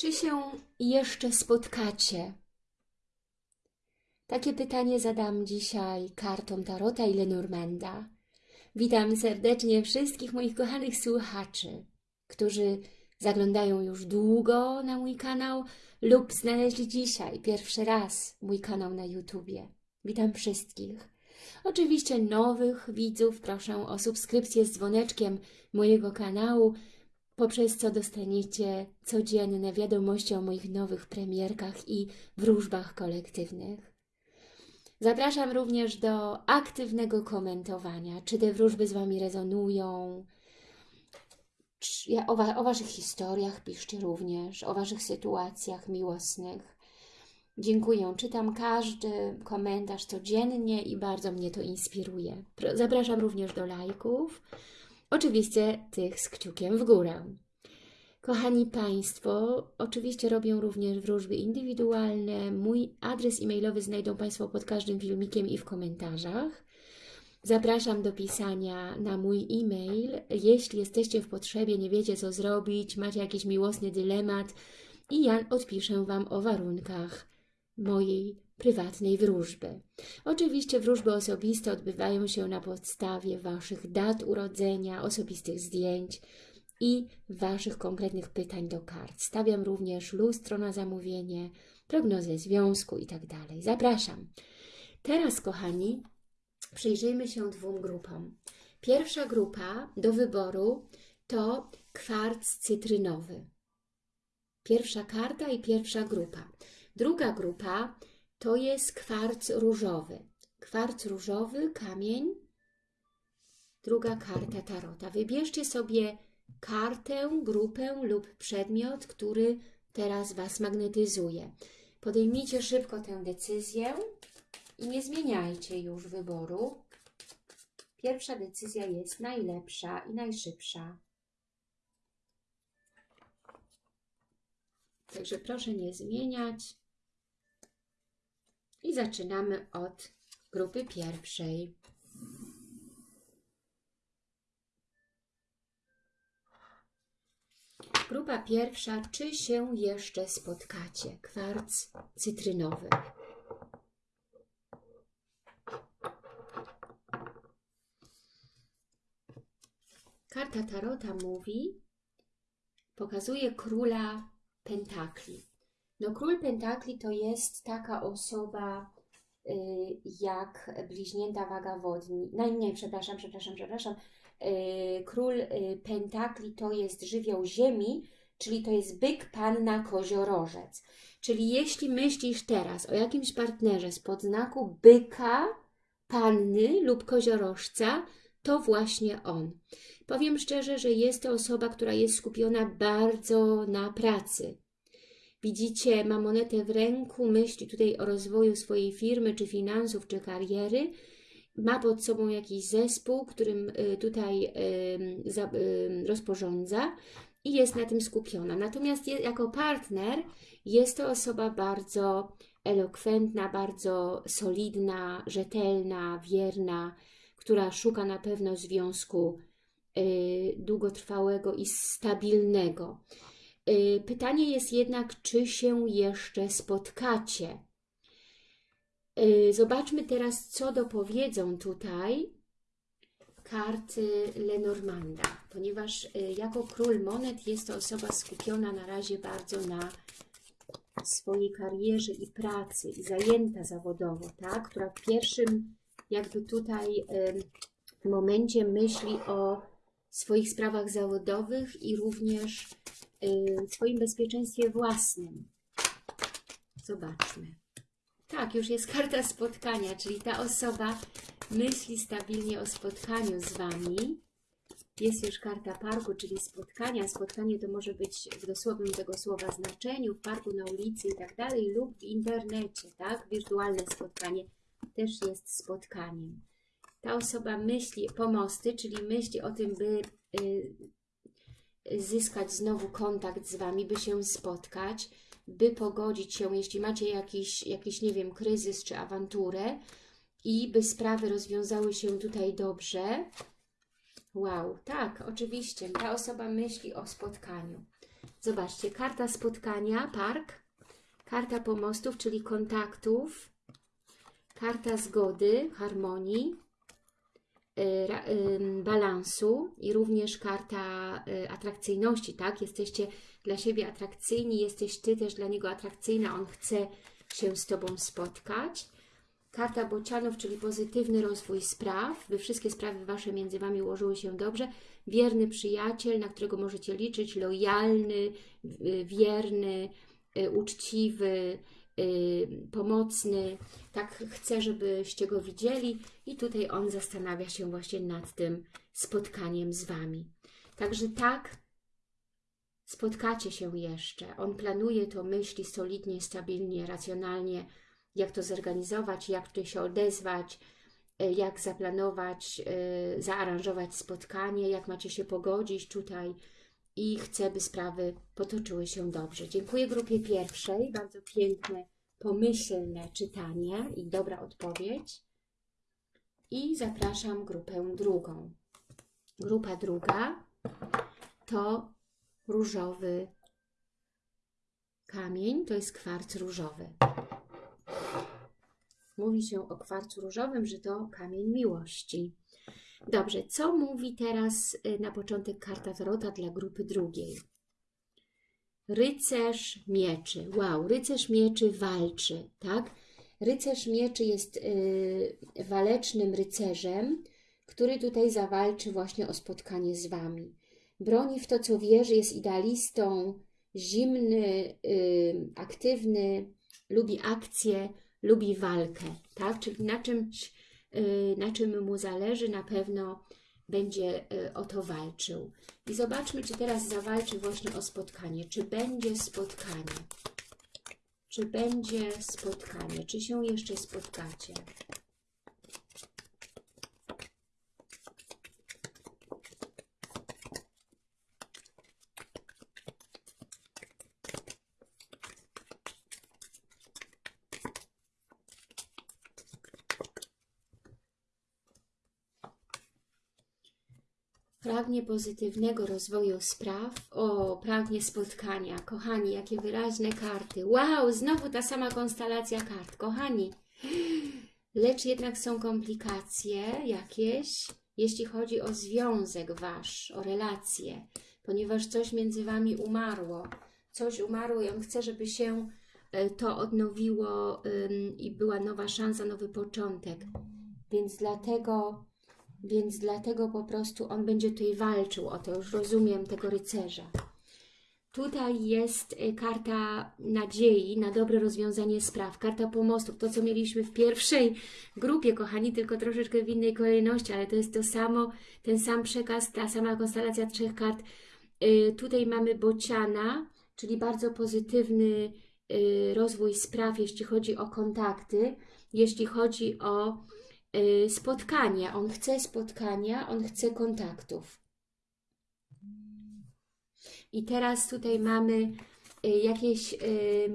Czy się jeszcze spotkacie? Takie pytanie zadam dzisiaj kartom Tarota i Lenormanda. Witam serdecznie wszystkich moich kochanych słuchaczy, którzy zaglądają już długo na mój kanał lub znaleźli dzisiaj pierwszy raz mój kanał na YouTubie. Witam wszystkich. Oczywiście nowych widzów proszę o subskrypcję z dzwoneczkiem mojego kanału, poprzez co dostaniecie codzienne wiadomości o moich nowych premierkach i wróżbach kolektywnych. Zapraszam również do aktywnego komentowania, czy te wróżby z Wami rezonują, o, wa, o Waszych historiach piszcie również, o Waszych sytuacjach miłosnych. Dziękuję, czytam każdy komentarz codziennie i bardzo mnie to inspiruje. Zapraszam również do lajków, oczywiście tych z kciukiem w górę. Kochani Państwo, oczywiście robię również wróżby indywidualne. Mój adres e-mailowy znajdą Państwo pod każdym filmikiem i w komentarzach. Zapraszam do pisania na mój e-mail. Jeśli jesteście w potrzebie, nie wiecie co zrobić, macie jakiś miłosny dylemat i ja odpiszę Wam o warunkach mojej prywatnej wróżby. Oczywiście wróżby osobiste odbywają się na podstawie Waszych dat urodzenia, osobistych zdjęć i Waszych konkretnych pytań do kart. Stawiam również lustro na zamówienie, prognozę związku i tak. Zapraszam. Teraz, kochani, przyjrzyjmy się dwóm grupom. Pierwsza grupa do wyboru to kwarc cytrynowy. Pierwsza karta i pierwsza grupa. Druga grupa to jest kwarc różowy. Kwarc różowy, kamień. Druga karta tarota. Wybierzcie sobie kartę, grupę lub przedmiot, który teraz Was magnetyzuje. Podejmijcie szybko tę decyzję i nie zmieniajcie już wyboru. Pierwsza decyzja jest najlepsza i najszybsza. Także proszę nie zmieniać. I zaczynamy od grupy pierwszej. Grupa pierwsza, czy się jeszcze spotkacie? Kwarc cytrynowy. Karta Tarota mówi, pokazuje króla pentakli. No król pentakli to jest taka osoba y, jak bliźnięta waga wodni. No nie, przepraszam, przepraszam, przepraszam. Y, król y, pentakli to jest żywioł ziemi, czyli to jest byk, panna, koziorożec. Czyli jeśli myślisz teraz o jakimś partnerze z podznaku byka, panny lub koziorożca, to właśnie on. Powiem szczerze, że jest to osoba, która jest skupiona bardzo na pracy. Widzicie, ma monetę w ręku, myśli tutaj o rozwoju swojej firmy, czy finansów, czy kariery. Ma pod sobą jakiś zespół, którym y, tutaj rozporządza i jest na tym skupiona. Natomiast jako partner jest to osoba bardzo elokwentna, bardzo solidna, rzetelna, wierna, która szuka na pewno związku y, długotrwałego i stabilnego. Y, Pytanie jest jednak, czy się jeszcze spotkacie. Y, Zobaczmy teraz, co dopowiedzą tutaj karty Lenormanda, ponieważ y, jako król monet jest to osoba skupiona na razie bardzo na swojej karierze i pracy i zajęta zawodowo, tak? która w pierwszym jakby tutaj momencie myśli o swoich sprawach zawodowych i również swoim bezpieczeństwie własnym. Zobaczmy. Tak, już jest karta spotkania, czyli ta osoba myśli stabilnie o spotkaniu z Wami. Jest już karta parku, czyli spotkania. Spotkanie to może być w dosłownym tego słowa znaczeniu, w parku, na ulicy i tak dalej, lub w internecie, tak? Wirtualne spotkanie też jest spotkaniem. Ta osoba myśli pomosty, czyli myśli o tym, by y, zyskać znowu kontakt z Wami, by się spotkać, by pogodzić się, jeśli macie jakiś, jakiś, nie wiem, kryzys czy awanturę i by sprawy rozwiązały się tutaj dobrze. Wow, tak, oczywiście, ta osoba myśli o spotkaniu. Zobaczcie, karta spotkania, park, karta pomostów, czyli kontaktów, karta zgody, harmonii, balansu i również karta y, atrakcyjności, tak? Jesteście dla siebie atrakcyjni, jesteś Ty też dla niego atrakcyjna, on chce się z Tobą spotkać. Karta bocianów, czyli pozytywny rozwój spraw, by wszystkie sprawy Wasze między Wami ułożyły się dobrze. Wierny przyjaciel, na którego możecie liczyć, lojalny, y, wierny, y, uczciwy, y, pomocny. Tak chcę, żebyście go widzieli i tutaj on zastanawia się właśnie nad tym spotkaniem z Wami. Także tak, spotkacie się jeszcze. On planuje to, myśli solidnie, stabilnie, racjonalnie, jak to zorganizować, jak tutaj się odezwać, e, jak zaplanować, e, zaaranżować spotkanie, jak macie się pogodzić tutaj i chcę, by sprawy potoczyły się dobrze. Dziękuję grupie pierwszej, bardzo piękne, pomyślne czytanie i dobra odpowiedź. I zapraszam grupę drugą. Grupa druga to różowy kamień, to jest kwarc różowy. Mówi się o kwarcu różowym, że to kamień miłości. Dobrze, co mówi teraz y, na początek karta Tarota dla grupy drugiej? Rycerz mieczy. Wow, rycerz mieczy walczy, tak? Rycerz mieczy jest y, walecznym rycerzem, który tutaj zawalczy właśnie o spotkanie z Wami. Broni w to, co wierzy, jest idealistą, zimny, y, aktywny, lubi akcję, lubi walkę, tak? Czyli na czymś, na czym mu zależy, na pewno będzie y, o to walczył. I zobaczmy, czy teraz zawalczy właśnie o spotkanie. Czy będzie spotkanie? Czy będzie spotkanie? Czy się jeszcze spotkacie? Pragnie pozytywnego rozwoju spraw. O, pragnie spotkania. Kochani, jakie wyraźne karty. Wow, znowu ta sama konstelacja kart. Kochani, lecz jednak są komplikacje jakieś, jeśli chodzi o związek Wasz, o relacje, ponieważ coś między Wami umarło. Coś umarło i On chce, żeby się e, to odnowiło i była nowa szansa, nowy początek. Więc dlatego więc dlatego po prostu on będzie tutaj walczył o to, już rozumiem tego rycerza. Tutaj jest y, karta nadziei na dobre rozwiązanie spraw, karta pomostów, to co mieliśmy w pierwszej grupie, kochani, tylko troszeczkę w innej kolejności, ale to jest to samo, ten sam przekaz, ta sama konstelacja trzech kart. Y, Tutaj mamy bociana, czyli bardzo pozytywny y, rozwój spraw, jeśli chodzi o kontakty, jeśli chodzi o spotkania. On chce spotkania, on chce kontaktów. I teraz tutaj mamy y, jakieś y,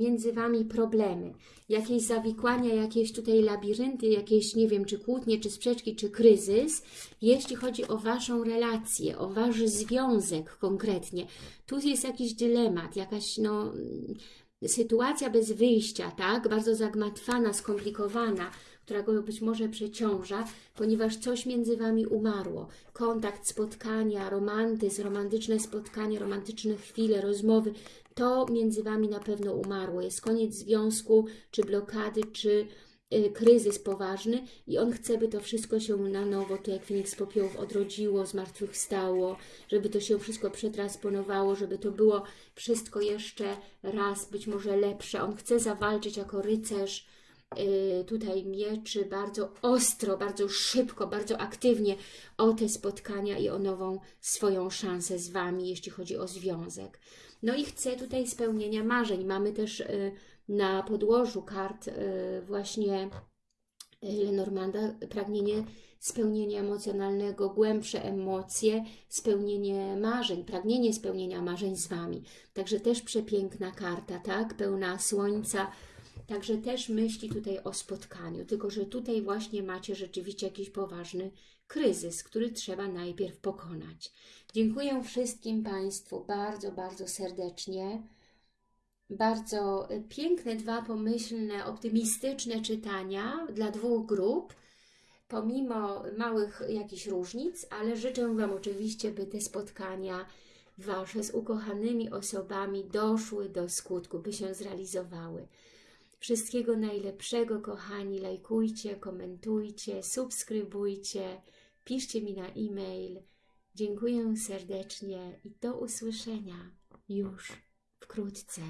między Wami problemy, jakieś zawikłania, jakieś tutaj labirynty, jakieś, nie wiem, czy kłótnie, czy sprzeczki, czy kryzys, jeśli chodzi o Waszą relację, o Wasz związek konkretnie. Tu jest jakiś dylemat, jakaś, no, sytuacja bez wyjścia, tak? Bardzo zagmatwana, skomplikowana, która go być może przeciąża, ponieważ coś między Wami umarło. Kontakt, spotkania, romantyzm, romantyczne spotkanie, romantyczne chwile, rozmowy, to między Wami na pewno umarło. Jest koniec związku, czy blokady, czy y, kryzys poważny i on chce, by to wszystko się na nowo, tu jak Feniks Popiołów odrodziło, zmartwychwstało, żeby to się wszystko przetransponowało, żeby to było wszystko jeszcze raz, być może lepsze. On chce zawalczyć jako rycerz, tutaj mieczy bardzo ostro, bardzo szybko, bardzo aktywnie o te spotkania i o nową swoją szansę z Wami, jeśli chodzi o związek. No i chce tutaj spełnienia marzeń. Mamy też y, na podłożu kart y, właśnie y, Lenormanda pragnienie spełnienia emocjonalnego, głębsze emocje, spełnienie marzeń, pragnienie spełnienia marzeń z Wami. Także też przepiękna karta, tak? Pełna słońca, Także też myśli tutaj o spotkaniu, tylko że tutaj właśnie macie rzeczywiście jakiś poważny kryzys, który trzeba najpierw pokonać. Dziękuję wszystkim Państwu bardzo, bardzo serdecznie. Bardzo y, piękne, dwa pomyślne, optymistyczne czytania dla dwóch grup, pomimo małych jakichś różnic, ale życzę Wam oczywiście, by te spotkania Wasze z ukochanymi osobami doszły do skutku, by się zrealizowały. Wszystkiego najlepszego, kochani. Lajkujcie, komentujcie, subskrybujcie, piszcie mi na e-mail. Dziękuję serdecznie i do usłyszenia już wkrótce.